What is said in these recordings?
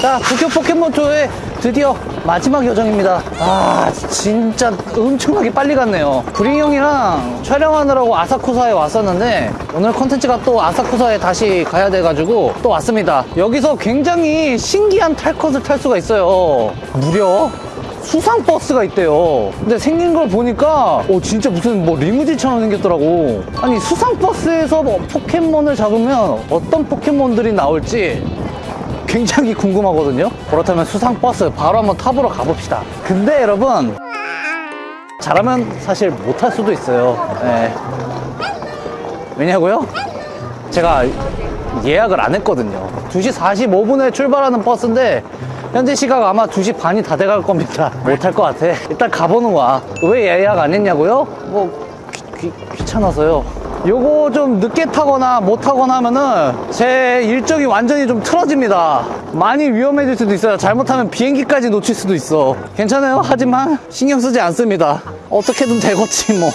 자, 도쿄 포켓몬2의 드디어 마지막 여정입니다. 아, 진짜 엄청나게 빨리 갔네요. 구링 형이랑 촬영하느라고 아사쿠사에 왔었는데, 오늘 컨텐츠가 또 아사쿠사에 다시 가야 돼가지고 또 왔습니다. 여기서 굉장히 신기한 탈 것을 탈 수가 있어요. 무려 수상 버스가 있대요. 근데 생긴 걸 보니까 오 진짜 무슨 뭐 리무진처럼 생겼더라고. 아니 수상 버스에서 뭐 포켓몬을 잡으면 어떤 포켓몬들이 나올지 굉장히 궁금하거든요. 그렇다면 수상 버스 바로 한번 타보러 가봅시다. 근데 여러분 잘하면 사실 못할 수도 있어요. 예. 왜냐고요? 제가 예약을 안 했거든요. 2시 45분에 출발하는 버스인데 현재 시각 아마 2시 반이 다 돼갈 겁니다. 못할 것 같아. 일단 가보는 거야. 왜 예약 안 했냐고요? 뭐 귀, 귀, 귀찮아서요. 요거 좀 늦게 타거나 못 타거나 하면은 제 일정이 완전히 좀 틀어집니다. 많이 위험해질 수도 있어요. 잘못하면 비행기까지 놓칠 수도 있어. 괜찮아요. 하지만 신경 쓰지 않습니다. 어떻게든 되겠지 뭐.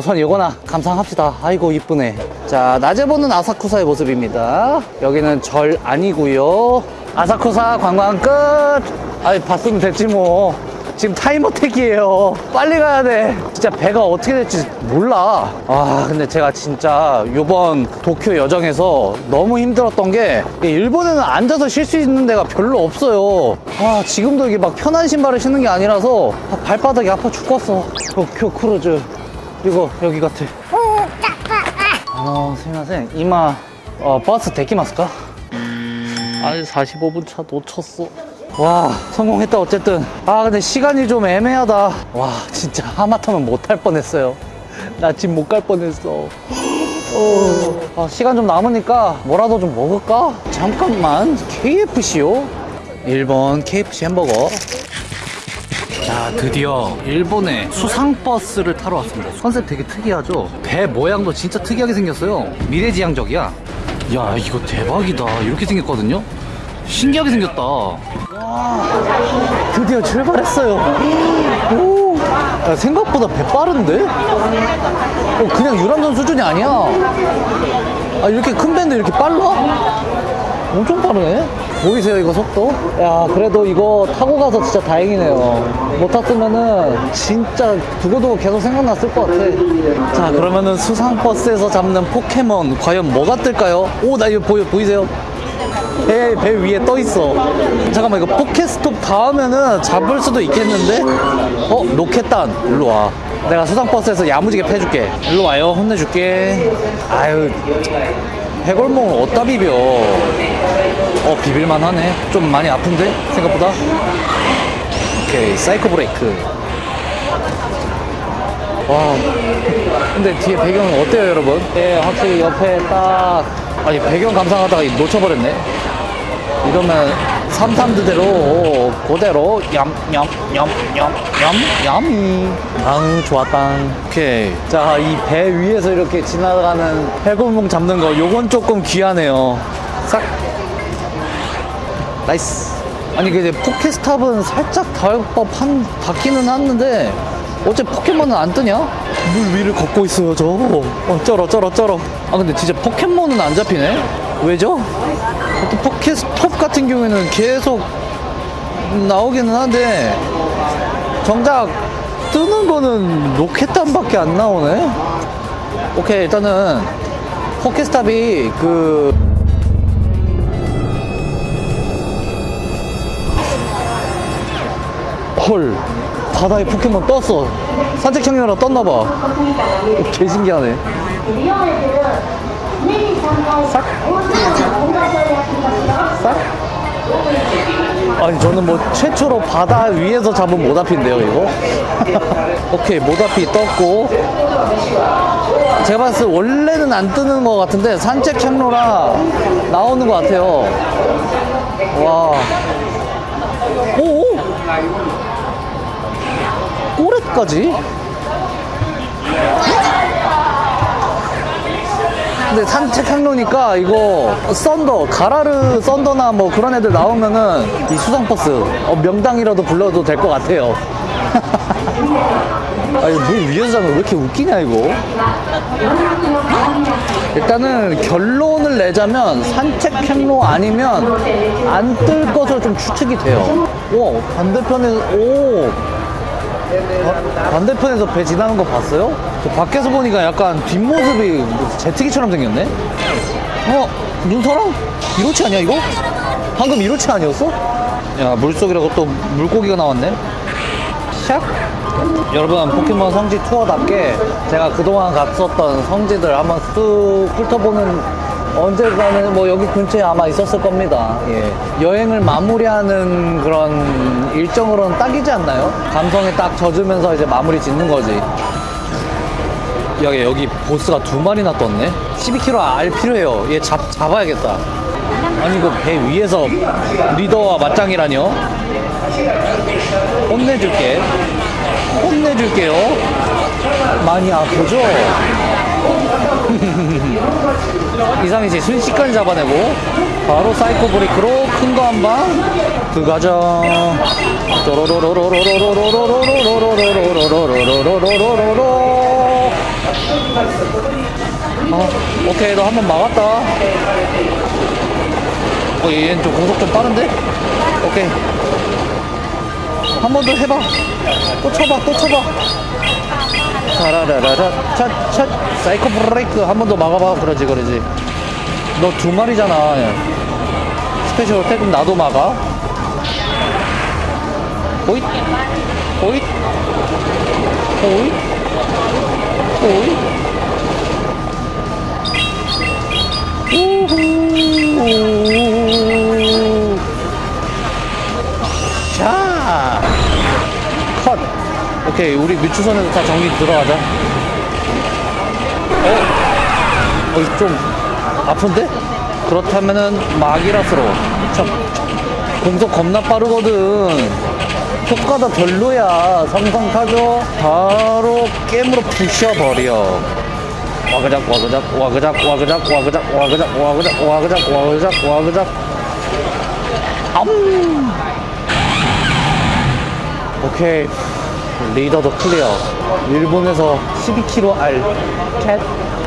우선 이거나 감상합시다. 아이고 이쁘네. 자 낮에 보는 아사쿠사의 모습입니다. 여기는 절 아니고요. 아사쿠사 관광 끝. 아이 봤으면 됐지 뭐. 지금 time attack이에요. 빨리 가야 돼. 진짜 배가 어떻게 될지 몰라. 아 근데 제가 진짜 이번 도쿄 여정에서 너무 힘들었던 게 일본에는 앉아서 쉴 수 있는 데가 별로 없어요. 아 지금도 이게 막 편한 신발을 신는 게 아니라서 아, 발바닥이 아파 죽겠어. 도쿄 크루즈. 이거 여기 같아. 아, すみません. 今 어, 버스 できますか? 아니 45분 차 놓쳤어. 와 성공했다 어쨌든. 아 근데 시간이 좀 애매하다. 와 진짜 하마터면 못할 뻔했어요. 나 집 못 갈 뻔했어. 어, 아, 시간 좀 남으니까 뭐라도 좀 먹을까? 잠깐만 KFC요? 일본 KFC 햄버거 자 드디어 일본의 수상버스를 타러 왔습니다. 컨셉 되게 특이하죠? 배 모양도 진짜 특이하게 생겼어요. 미래지향적이야. 야 이거 대박이다. 이렇게 생겼거든요? 신기하게 생겼다. 와 드디어 출발했어요. 오! 야, 생각보다 배 빠른데? 어, 그냥 유람선 수준이 아니야. 아 이렇게 큰 배인데 이렇게 빨라? 엄청 빠르네 보이세요 이거 속도? 야 그래도 이거 타고 가서 진짜 다행이네요 못 탔으면은 진짜 두고두고 계속 생각났을 것 같아 자 그러면은 수상버스에서 잡는 포켓몬 과연 뭐가 뜰까요? 오 나 이거 보여, 보이세요? 배, 배 위에 떠 있어. 잠깐만, 이거 포켓스톱 닿으면은 잡을 수도 있겠는데? 어, 로켓단. 일로 와. 내가 수상버스에서 야무지게 패줄게. 일로 와요. 혼내줄게. 아유, 해골몽을 어디다 비벼? 어, 비빌만 하네. 좀 많이 아픈데? 생각보다? 오케이, 사이코 브레이크. 와, 근데 뒤에 배경은 어때요, 여러분? 예, 확실히 옆에 딱, 아니, 배경 감상하다가 놓쳐버렸네. 이러면 삼삼드래로 그대로 얌얌얌얌얌얌 아 좋았다 오케이 자 이 배 위에서 이렇게 지나가는 해골몽 잡는 거 요건 조금 귀하네요 싹 nice 아니 근데 포켓스탑은 살짝 닿을 법한 닿기는 하는데 어째 포켓몬은 안 뜨냐? 물 위를 걷고 있어요 저 어, 쩔어 쩔어 쩔어 아 근데 진짜 포켓몬은 안 잡히네? 왜죠? 또 포켓스톱 같은 경우에는 계속 나오기는 한데 정작 뜨는 거는 로켓단밖에 안 나오네 오케이 일단은 포켓스탑이 그 헐 바다에 포켓몬 떴어. 산책 청년이라 떴나봐. 오, 개 신기하네. 싹? 싹? 아니 저는 뭐 최초로 바다 위에서 잡은 모다피인데요 이거? 오케이 모다피 떴고. 제가 봤을 때 원래는 안 뜨는 것 같은데 산책 향로라 나오는 것 같아요. 와. 오! 오! 꼬레까지? 근데 산책항로니까 이거 썬더 가라르 썬더나 뭐 그런 애들 나오면은 이 수상버스 어, 명당이라도 불러도 될 것 같아요. 아니 물 위에서 자면 왜 이렇게 웃기냐 이거? 일단은 결론을 내자면 산책행로 아니면 안 뜰 것으로 좀 추측이 돼요. 오 반대편에 오 어? 반대편에서 배 지나는 거 봤어요? 밖에서 보니까 약간 뒷모습이 제트기처럼 생겼네? 어? 눈사람? 이로치 아니야 이거? 방금 이로치 아니었어? 야 물속이라고 또 물고기가 나왔네? 샥? 여러분 포켓몬 성지 투어답게 제가 그동안 갔었던 성지들 한번 쑥 훑어보는 언젠가는 뭐 여기 근처에 아마 있었을 겁니다. 예. 여행을 마무리하는 그런 일정으로는 딱이지 않나요? 감성에 딱 젖으면서 이제 마무리 짓는 거지. 야 여기 보스가 두 마리나 떴네? 12km 알 필요해요. 얘 잡, 잡아야겠다. 아니 그 배 위에서 리더와 맞짱이라뇨? 혼내줄게. 혼내줄게요. 많이 아프죠? 이상이지 순식간 잡아내고 바로 사이코 브레이크로 큰 거 한 방 그 가정 어, 오케이 너 한 번 막았다 어, 얘는 좀 공속 좀 빠른데? 오케이 한 번 더 해봐. 또 쳐봐, 또 쳐봐. 차라라라라, 차, 차, 사이코 브레이크 한 번 더 막아봐. 그러지, 그러지. 너 두 마리잖아. 스페셜 태금 나도 막아. 호잇, 호잇, 호잇, 호잇. 우후. 오케이, 우리 뮤추선에서 다 정리 들어가자. 어? 어, 좀 아픈데? 그렇다면은 막이라스러워. 참, 공속 겁나 빠르거든. 효과도 별로야. 성성 타죠? 바로 게임으로 부셔버려. 와그작 와그작 와그작 와그작 와그작 와그작 와그작 와그작 와그작 와그작 암 오케이 리더도 클리어. 일본에서 12km 알 get.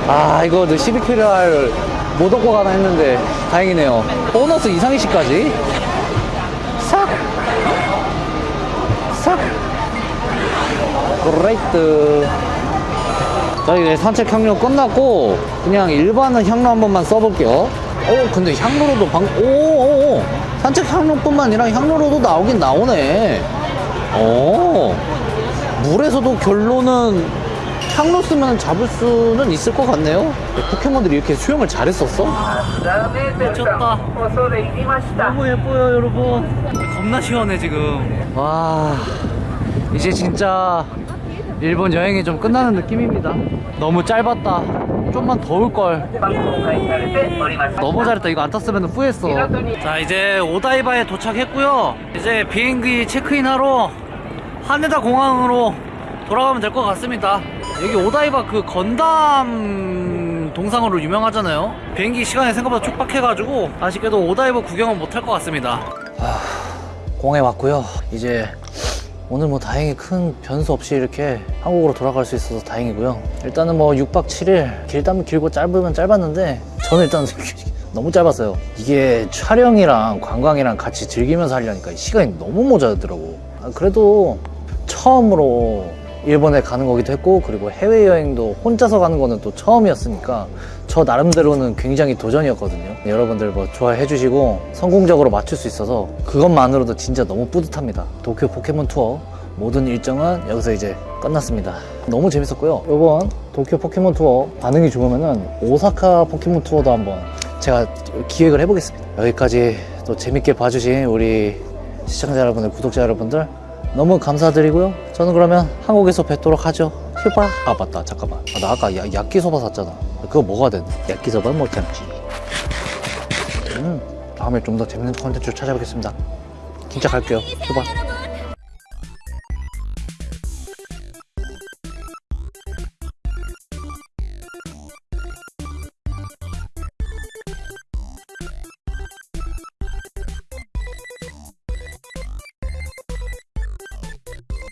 아 이거 12km 알 못 얻고 가나 했는데 다행이네요. 보너스 이상해씨까지? 싹 싹. Great. 자 이제 산책 향로 끝났고 그냥 일반 향로 한 번만 써볼게요. 어 근데 향로로도 방 오오오. 산책 향로뿐만 아니라 향로로도 나오긴 나오네. 어 물에서도 결론은 향로 쓰면 잡을 수는 있을 것 같네요. 포켓몬들이 이렇게 수영을 잘했었어? 미쳤다. 너무 예뻐요 여러분. 겁나 시원해 지금. 와 이제 진짜 일본 여행이 좀 끝나는 느낌입니다. 너무 짧았다. 좀만 더 올걸. 너무 잘했다. 이거 안 탔으면 후회했어. 자 이제 오다이바에 도착했고요. 이제 비행기 체크인하러 하네다 공항으로 돌아가면 될 것 같습니다. 여기 오다이바 그 건담 동상으로 유명하잖아요. 비행기 시간이 생각보다 촉박해가지고 아쉽게도 오다이바 구경은 못할 것 같습니다. 공에 왔고요. 이제 오늘 뭐 다행히 큰 변수 없이 이렇게 한국으로 돌아갈 수 있어서 다행이고요. 일단은 뭐 6박 7일 길다면 길고 짧으면 짧았는데 저는 일단 너무 짧았어요. 이게 촬영이랑 관광이랑 같이 즐기면서 하려니까 시간이 너무 모자르더라고. 아, 그래도 처음으로 일본에 가는 거기도 했고 그리고 해외여행도 혼자서 가는 거는 또 처음이었으니까 저 나름대로는 굉장히 도전이었거든요. 여러분들 뭐 좋아해 주시고 성공적으로 맞출 수 있어서 그것만으로도 진짜 너무 뿌듯합니다. 도쿄 포켓몬 투어 모든 일정은 여기서 이제 끝났습니다. 너무 재밌었고요. 이번 도쿄 포켓몬 투어 반응이 좋으면은 오사카 포켓몬 투어도 한번 제가 기획을 해보겠습니다. 여기까지 또 재밌게 봐주신 우리 시청자 여러분들 구독자 여러분들 너무 감사드리고요. 저는 그러면 한국에서 뵙도록 하죠. 휴바. 아 맞다. 잠깐만. 아, 나 아까 야, 야끼소바 샀잖아. 그거 먹어야 돼. 야끼소바 못 참지. 음. 다음에 좀 더 재밌는 콘텐츠로 찾아뵙겠습니다. 진짜 갈게요. 휴바.